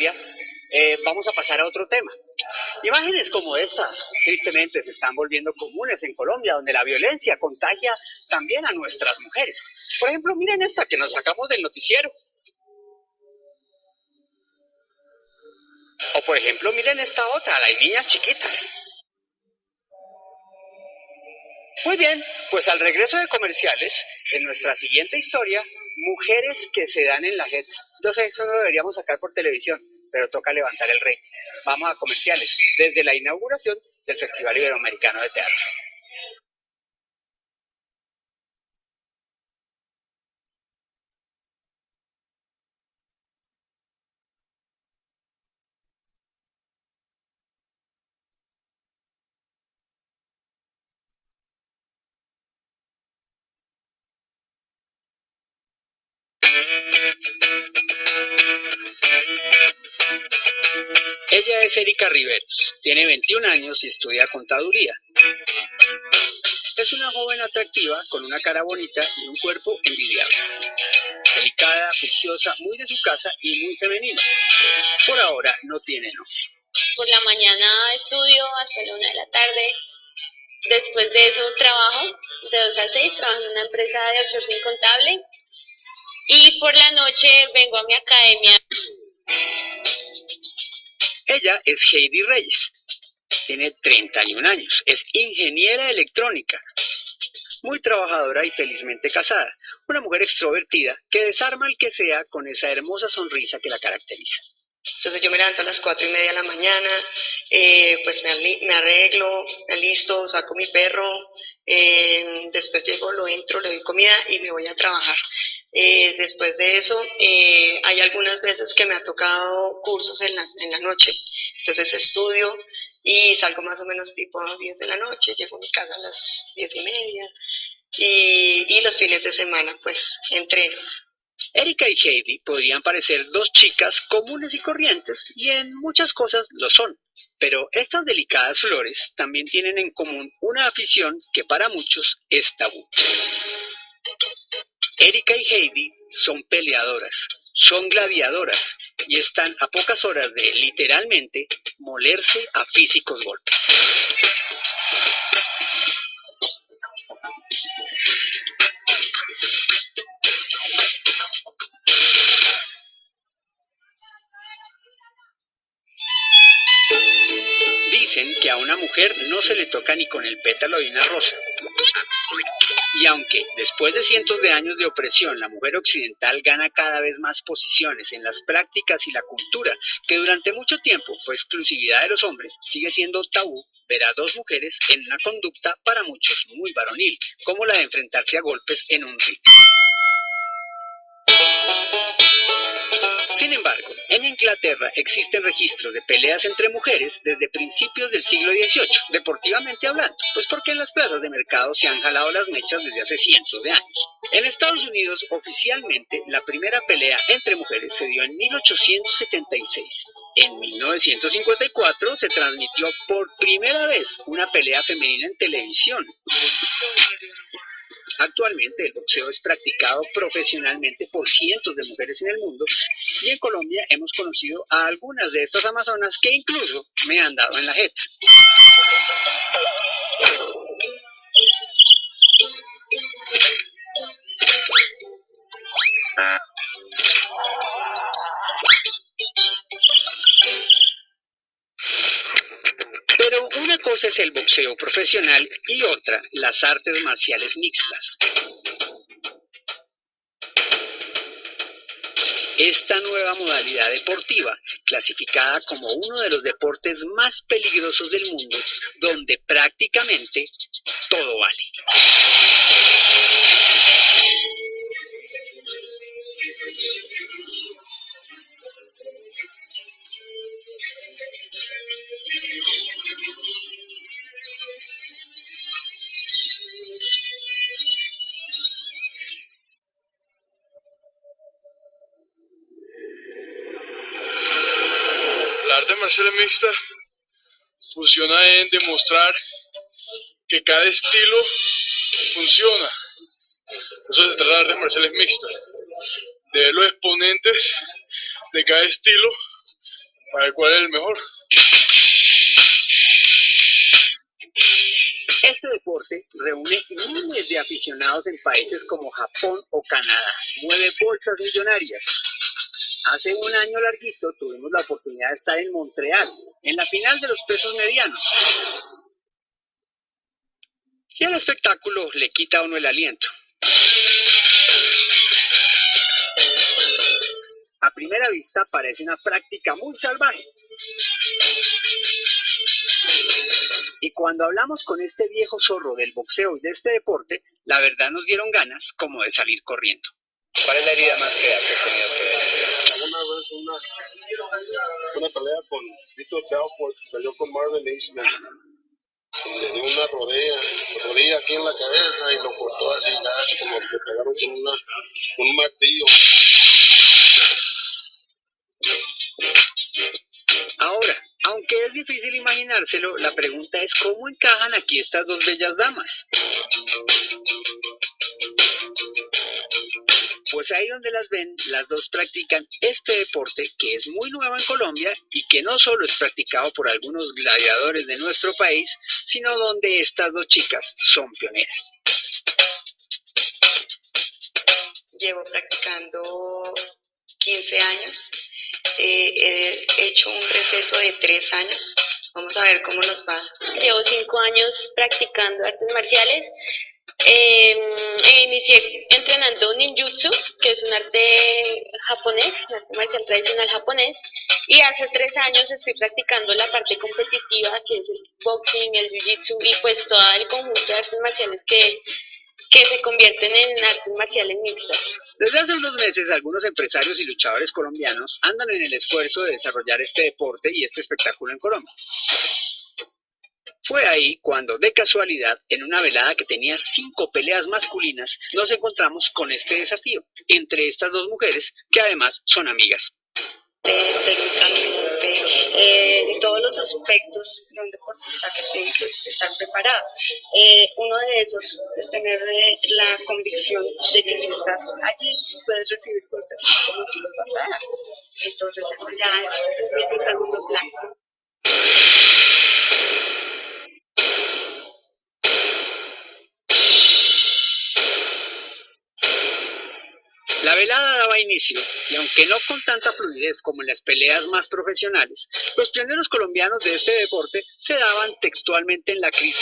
Eh, vamos a pasar a otro tema. Imágenes como esta, tristemente, se están volviendo comunes en Colombia, donde la violencia contagia también a nuestras mujeres. Por ejemplo, miren esta que nos sacamos del noticiero. O por ejemplo, miren esta otra, las niñas chiquitas. Muy bien, pues al regreso de comerciales, en nuestra siguiente historia, mujeres que se dan en la. Yo sé, eso no lo deberíamos sacar por televisión, pero toca levantar el rey. Vamos a comerciales, desde la inauguración del Festival Iberoamericano de Teatro. Ella es Erika Riveros, tiene 21 años y estudia contaduría. Es una joven atractiva, con una cara bonita y un cuerpo envidiable. Delicada, juiciosa, muy de su casa y muy femenina. Por ahora no tiene novio. Por la mañana estudio hasta la una de la tarde. Después de eso trabajo de 2 a 6, trabajo en una empresa de outsourcing contable. Y por la noche vengo a mi academia ella es Heidi Reyes. Tiene 31 años. Es ingeniera electrónica. Muy trabajadora y felizmente casada. Una mujer extrovertida que desarma al que sea con esa hermosa sonrisa que la caracteriza. Entonces yo me levanto a las cuatro y media de la mañana, eh, pues me, arreglo, me alisto, saco mi perro, eh, después llego, lo entro, le doy comida y me voy a trabajar. Eh, después de eso, eh, hay algunas veces que me ha tocado cursos en la, en la noche, entonces estudio y salgo más o menos tipo a las 10 de la noche, llego a mi casa a las 10 y media y, y los fines de semana pues entreno. Erika y Heidi podrían parecer dos chicas comunes y corrientes, y en muchas cosas lo son. Pero estas delicadas flores también tienen en común una afición que para muchos es tabú. Erika y Heidi son peleadoras, son gladiadoras y están a pocas horas de, literalmente, molerse a físicos golpes. Que a una mujer no se le toca ni con el pétalo de una rosa. Y aunque después de cientos de años de opresión la mujer occidental gana cada vez más posiciones en las prácticas y la cultura, que durante mucho tiempo fue exclusividad de los hombres, sigue siendo tabú ver a dos mujeres en una conducta para muchos muy varonil, como la de enfrentarse a golpes en un ring. Sin embargo, en Inglaterra existen registros de peleas entre mujeres desde principios del siglo XVIII, deportivamente hablando, pues porque en las plazas de mercado se han jalado las mechas desde hace cientos de años. En Estados Unidos, oficialmente, la primera pelea entre mujeres se dio en 1876. En 1954 se transmitió por primera vez una pelea femenina en televisión. Actualmente el boxeo es practicado profesionalmente por cientos de mujeres en el mundo y en Colombia hemos conocido a algunas de estas amazonas que incluso me han dado en la jeta. Es el boxeo profesional y otra las artes marciales mixtas. Esta nueva modalidad deportiva, clasificada como uno de los deportes más peligrosos del mundo, donde prácticamente todo vale. Marcial mixta funciona en demostrar que cada estilo funciona. Eso se trata de artes marciales mixtas. De ver los exponentes de cada estilo a ver cuál es el mejor. Este deporte reúne miles de aficionados en países como Japón o Canadá. Mueve bolsas millonarias. Hace un año larguito tuvimos la oportunidad de estar en Montreal, en la final de los pesos medianos. Y el espectáculo le quita a uno el aliento. A primera vista parece una práctica muy salvaje. Y cuando hablamos con este viejo zorro del boxeo y de este deporte, la verdad nos dieron ganas como de salir corriendo. ¿Cuál es la herida más fea que ha tenido que ver? Una pelea con Víctor Belfort, peleó con Marvin Eastman. Y le dio una rodilla, rodilla aquí en la cabeza y lo cortó así, como que pegaron con una, un martillo. Ahora, aunque es difícil imaginárselo, la pregunta es cómo encajan aquí estas dos bellas damas. Pues ahí donde las ven, las dos practican este deporte que es muy nuevo en Colombia y que no solo es practicado por algunos gladiadores de nuestro país, sino donde estas dos chicas son pioneras. Llevo practicando 15 años eh, he hecho un receso de tres años. Vamos a ver cómo nos va. Llevo cinco años practicando artes marciales. Eh, inicié entrenando ninjutsu, que es un arte japonés, un arte marcial tradicional japonés, y hace tres años estoy practicando la parte competitiva, que es el boxing, el jiu-jitsu y pues todo el conjunto de artes marciales que, que se convierten en artes marciales mixtas. Desde hace unos meses, algunos empresarios y luchadores colombianos andan en el esfuerzo de desarrollar este deporte y este espectáculo en Colombia. Fue ahí cuando, de casualidad, en una velada que tenía cinco peleas masculinas, nos encontramos con este desafío entre estas dos mujeres, que además son amigas eh, de todos los aspectos de un deportista que tiene que estar preparado. Eh, uno de esos es tener eh, la convicción de que si estás allí puedes recibir golpes como tú los vas. Entonces eso ya es, es segundo plano. Inicio, y aunque no con tanta fluidez como en las peleas más profesionales, los pioneros colombianos de este deporte se daban textualmente en la crisis.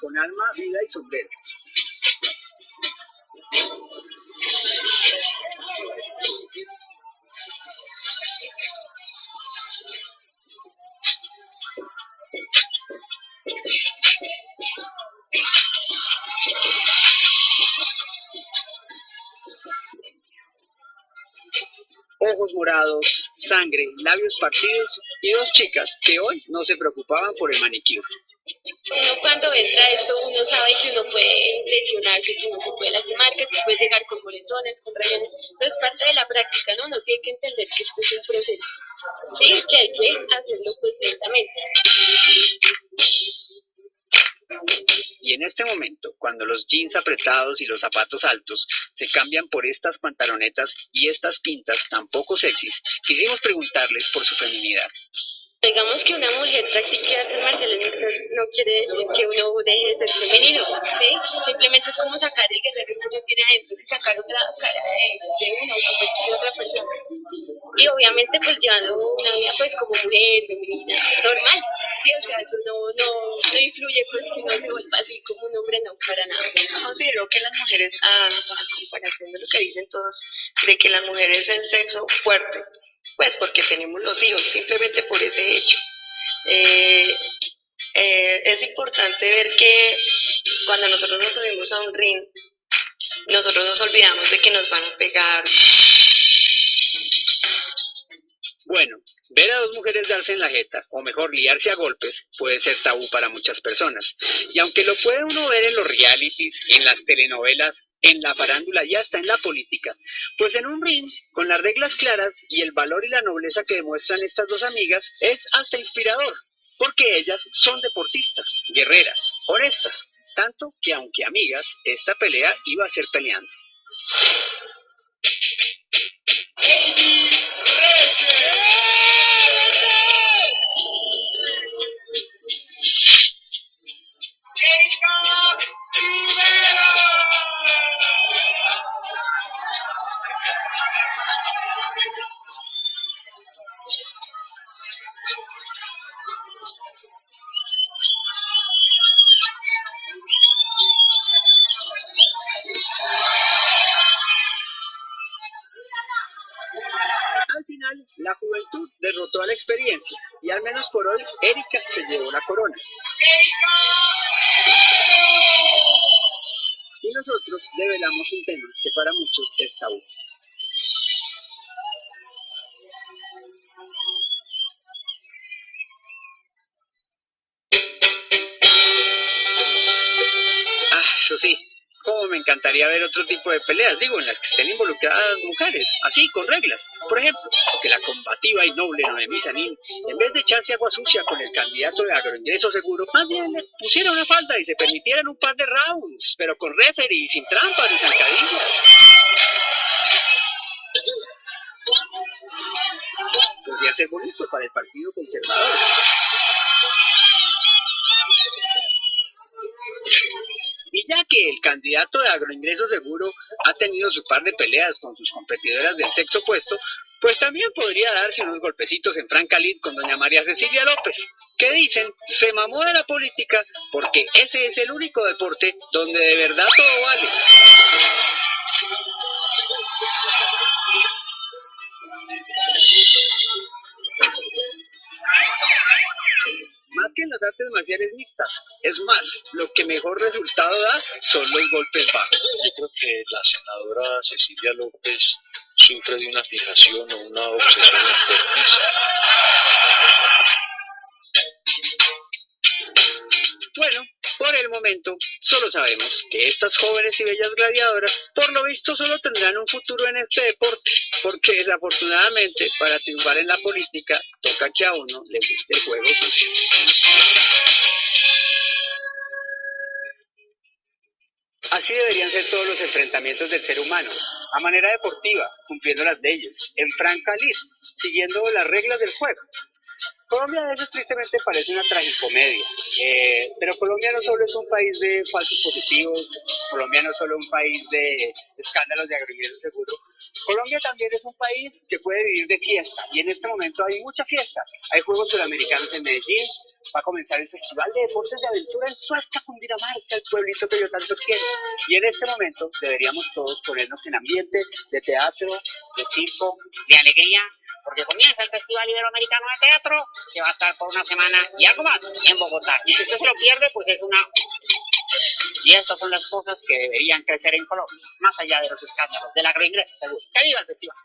Con alma, vida y sombrero. Ojos morados, sangre, labios partidos y dos chicas que hoy no se preocupaban por el manicure. Uno cuando entra esto, uno sabe que uno puede lesionarse, que uno se puede lastimar, que puede llegar con moretones, con rayones. Entonces, parte de la práctica, ¿no? Uno tiene que entender que esto es un proceso. Sí, que hay que hacerlo pues lentamente. Y en este momento, cuando los jeans apretados y los zapatos altos se cambian por estas pantalonetas y estas pintas tan poco sexys, quisimos preguntarles por su feminidad. Digamos que una mujer practique artes marciales no quiere decir que uno deje de ser femenino, ¿sí? Simplemente es como sacar el guerrero que uno tiene adentro y sacar otra cara de, de uno, de otra persona. Y obviamente pues llevando una vida pues como mujer, femenina, normal, ¿sí? O sea, eso no, no, no influye pues que uno se vuelva así como un hombre, no, para nada. Considero que las mujeres, a, a comparación de lo que dicen todos, de que las mujeres es el sexo fuerte, pues porque tenemos los hijos, simplemente por ese hecho. Eh, eh, es importante ver que cuando nosotros nos subimos a un ring, nosotros nos olvidamos de que nos van a pegar. Bueno, ver a dos mujeres darse en la jeta, o mejor liarse a golpes, puede ser tabú para muchas personas. Y aunque lo puede uno ver en los realities, en las telenovelas, en la farándula y hasta en la política. Pues en un ring, con las reglas claras y el valor y la nobleza que demuestran estas dos amigas, es hasta inspirador, porque ellas son deportistas, guerreras, honestas, tanto que aunque amigas, esta pelea iba a ser peleando. La juventud derrotó a la experiencia y al menos por hoy, Erika se llevó la corona. Y nosotros develamos un tema que para muchos es tabú. Ah, eso sí, cómo me encantaría ver otro tipo de peleas, digo, en las que estén involucradas mujeres, así, con reglas. Por ejemplo, que la combativa y noble Noemí Sanín, en vez de echarse agua sucia con el candidato de agroingreso seguro, más bien le pusiera una falda y se permitieran un par de rounds, pero con referee, sin trampas ni zancadillas. Podría ser bonito para el Partido Conservador. Que el candidato de agroingreso seguro ha tenido su par de peleas con sus competidoras del sexo opuesto, pues también podría darse unos golpecitos en Franca con doña María Cecilia López, que dicen se mamó de la política porque ese es el único deporte donde de verdad todo vale. Más que en las artes marciales mixtas, es más, lo que mejor resultado da son los golpes bajos. Yo creo que la senadora Cecilia López sufre de una fijación o una obsesión enfermiza. Bueno, por el momento, solo sabemos que estas jóvenes y bellas gladiadoras, por lo visto, solo tendrán un futuro en este deporte, porque desafortunadamente, para triunfar en la política, toca que a uno le guste el juego sucio. Así deberían ser todos los enfrentamientos del ser humano, a manera deportiva, cumpliendo las leyes, en franca lid, siguiendo las reglas del juego. Colombia a veces tristemente parece una tragicomedia, eh, pero Colombia no solo es un país de falsos positivos, Colombia no es solo un país de escándalos de agroingreso seguro, Colombia también es un país que puede vivir de fiesta, y en este momento hay mucha fiesta. Hay Juegos Sudamericanos en Medellín, va a comenzar el Festival de Deportes de Aventura en Suezca, Cundinamarca, el pueblito que yo tanto quiero. Y en este momento deberíamos todos ponernos en ambiente de teatro, de circo, de alegría, porque comienza el Festival Iberoamericano de Teatro, que va a estar por una semana y algo más en Bogotá. Y si usted se lo pierde, pues es una... Y estas son las cosas que deberían crecer en Colombia, más allá de los escándalos del agroingreso seguro. ¡Que viva el festival!